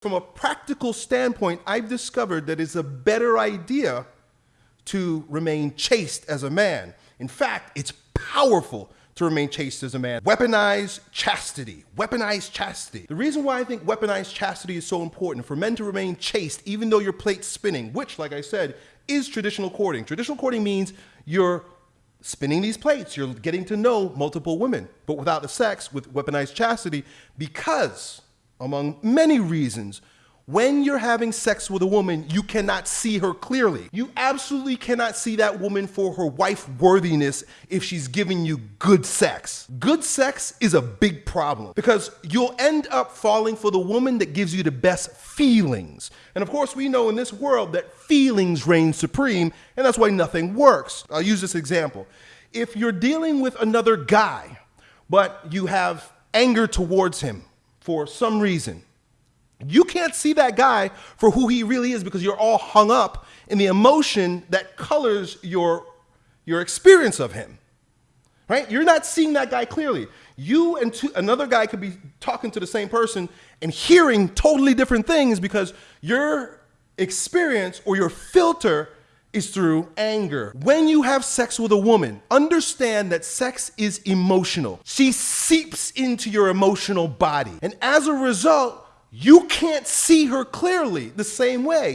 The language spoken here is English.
From a practical standpoint, I've discovered that it's a better idea to remain chaste as a man. In fact, it's powerful to remain chaste as a man. Weaponize chastity. Weaponize chastity. The reason why I think weaponized chastity is so important for men to remain chaste, even though your plate's spinning, which, like I said, is traditional courting. Traditional courting means you're spinning these plates, you're getting to know multiple women, but without the sex, with weaponized chastity, because among many reasons. When you're having sex with a woman, you cannot see her clearly. You absolutely cannot see that woman for her wife worthiness if she's giving you good sex. Good sex is a big problem because you'll end up falling for the woman that gives you the best feelings. And of course, we know in this world that feelings reign supreme, and that's why nothing works. I'll use this example. If you're dealing with another guy, but you have anger towards him, for some reason, you can't see that guy for who he really is because you're all hung up in the emotion that colors your, your experience of him. Right? You're not seeing that guy clearly. You and two, another guy could be talking to the same person and hearing totally different things because your experience or your filter is through anger. When you have sex with a woman, understand that sex is emotional. She seeps into your emotional body. And as a result, you can't see her clearly the same way.